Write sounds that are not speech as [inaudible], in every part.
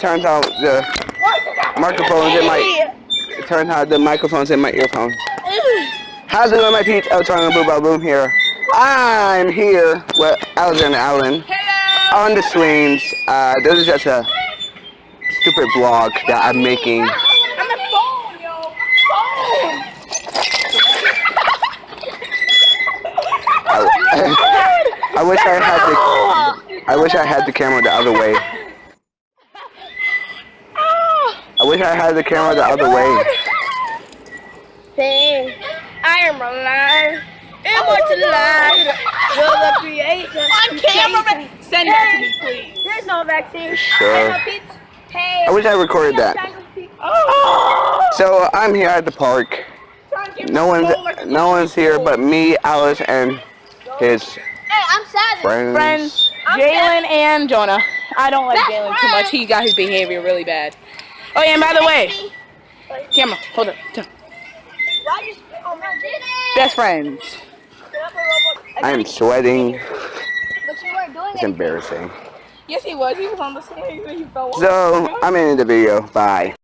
turns out the microphone's in my. It turns out the microphone's in my earphone. How's it going, my peeps? Electronic Boom Boom here. I'm here with Alexander Allen Hello. on the swings. Uh, this is just a stupid vlog that I'm making. I'm a phone, yo. Phone. I, [laughs] I wish I had the I wish I had the camera the other way. I wish I had the camera the oh other way. Hey, I am alive. Immortalized. Oh You're the creator. On camera. Send that to me, please. There's no vaccine. Sure. Hey. I wish I recorded that. Oh. oh. So I'm here at the park. No one's no one's here but me, Alice, and his Hey, I'm sad. friends. friends, Jalen and Jonah. I don't like Jalen too much. He got his behavior really bad. Oh yeah, and by the way, camera, hold up. T- Why you spit on? Best friends. I am sweating. But you doing It's embarrassing. Yes, he was. He was on the swing and he fell off. So [laughs] I'm ending the video. Bye.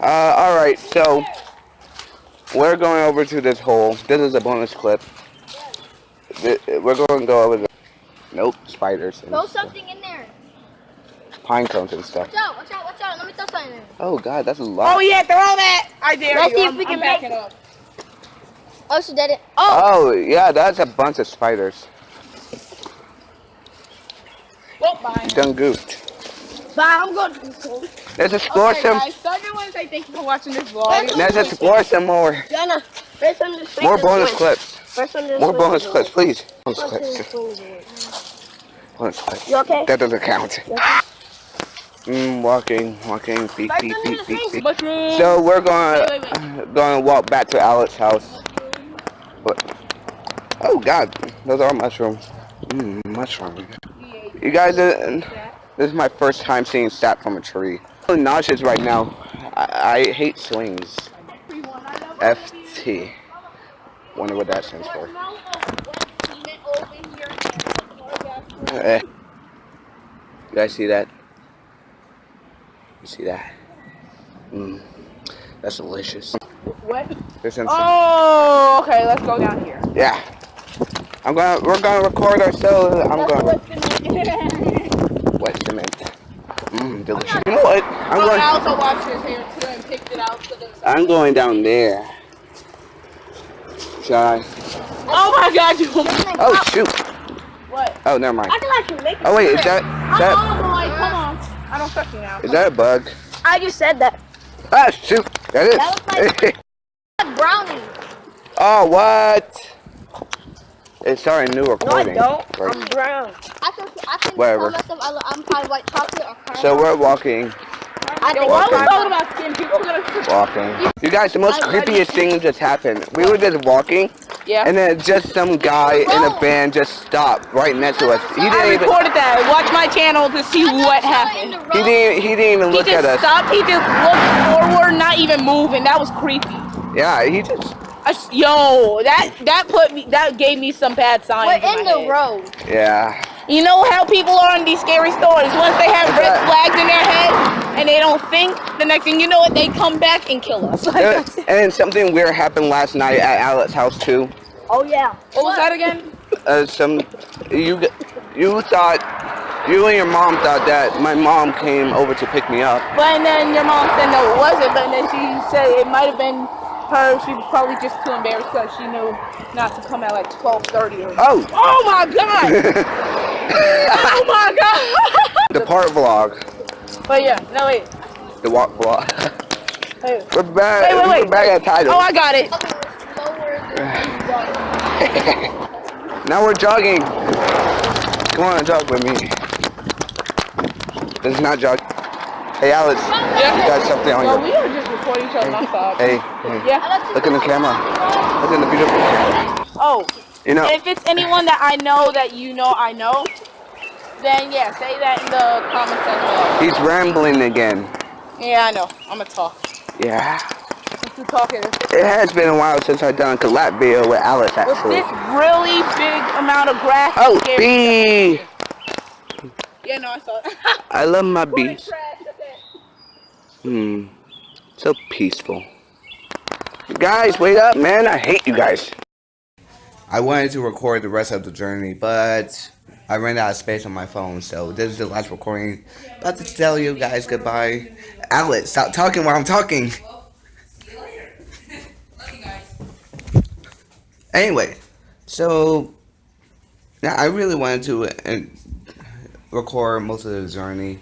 Uh, all right. So we're going over to this hole. This is a bonus clip. We're going to go over the nope spiders and Throw stuff. something in there. pine cones and stuff. Watch out, watch out, watch out. Let me throw something in there. Oh God, that's a lot. Oh yeah, throw that. I dare Let's you. see if I'm, we can I'm make- backing up. Oh, she did it. Oh, Oh yeah, that's a bunch of spiders. Oh, bye. Done goofed. bye. I'm going to the school. Let's explore Okay, some. guys, so everyone say thank you for watching this vlog. Let's explore some more. Jenna, first one to swing More is bonus clips. First one to More bonus clips, please. Bonus First one to clips. swing is win. Bonus clips. You okay? That doesn't count. Mm, walking, walking, beep, beep, beep, beep, beep. Mushroom. So we're going Wait, wait, to going to walk back to Alex's house. But, oh God, those are mushrooms. Mmm, mushroom. You guys, uh, this is my first time seeing sap from a tree. I'm nauseous right now. I, I hate swings. FT. Wonder what that stands for. Eh. You guys see that? You see that? Mmm. That's delicious. What? Oh, okay. Let's go down here. yeah. I'm gonna, we're gonna record ourselves. I'm gonna, wet cement. Mmm, delicious. You know what? I'm Oh, I going, also washed his hair too and picked it out the I'm going down there. Shall I? Oh my god, you. Oh, shoot. What? Oh, never mind. I can actually make it. Oh, wait, is that, is that, Oh boy, come on. I don't trust you now. is that a bug? I just said that. Ah, shoot. That is. That was [laughs] Brownie. oh, what? It's starting a new No, I recording. don't. Right. I'm brown. I think I think Whatever. myself I, I'm probably white chocolate or caramel. So we're walking, I think why I'm Walking. talking about skin? People are gonna. walking. You guys, the most creepiest thing just happened. We were just walking, Yeah. and then just some guy in a van just stopped right next to us. He didn't even. recorded that. Watch my channel to see what happened. He didn't. He didn't even He look at us. He just stopped. He just looked forward, not even moving. That was creepy. Yeah, he just. I s yo, that that put me. That gave me some bad signs. We're in in my the head. road. Yeah. You know how people are in these scary stories. Once they have red flags in their head and they don't think, the next thing you know, it they come back and kill us. Like, [laughs] and then something weird happened last night at Alex's house too. Oh yeah. what was that again? Uh, some you you thought you and your mom thought that my mom came over to pick me up. But and then your mom said no, it wasn't. But then she said it might have been her. She was probably just too embarrassed because she knew not to come at like twelve thirty or. Oh, Oh my god! [laughs] oh my god! the part vlog, but yeah, no wait. the walk vlog. Hey. [laughs] We're back. Wait, wait, wait. We're back at title. Oh, I got it. [laughs] Now we're jogging. Come on, jog with me. This is not jog. Hey, Alex. Yeah. You got something on Well, your. we are just recording each other nonstop. Hey, hey. Yeah. Look in the camera. Look in the beautiful camera. Oh, You know, if it's anyone that I know that you know I know, then yeah, say that in the comments section. he's rambling again. Yeah, I know. I'm gonna talk. Yeah. since you're talking. It has been a while since I've done a collab video with Alex, With actually. this really big amount of grass. Oh, it bee! me. Yeah, no, I saw it. I love my [laughs] Put bees. Hmm. So peaceful. You guys, wait up, man. I hate you guys. I wanted to record the rest of the journey, but I ran out of space on my phone, so this is the last recording. About to tell you guys goodbye. Alex, stop talking while I'm talking. Anyway, so now I really wanted to uh, record most of the journey.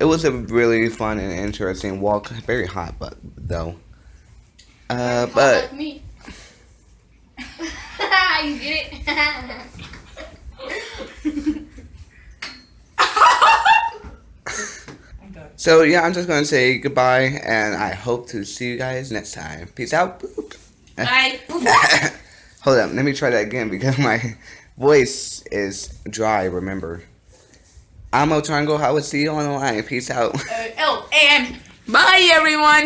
It was a really fun and interesting walk. Very hot, but though. Uh, but Like me. [laughs] you get it? [laughs] so yeah, I'm just gonna say goodbye, and I hope to see you guys next time. Peace out. Boop. Bye. [laughs] Hold up, let me try that again because my voice is dry. Remember, I'm a triangle. I will see you on the line. Peace out. Uh, oh, and bye everyone.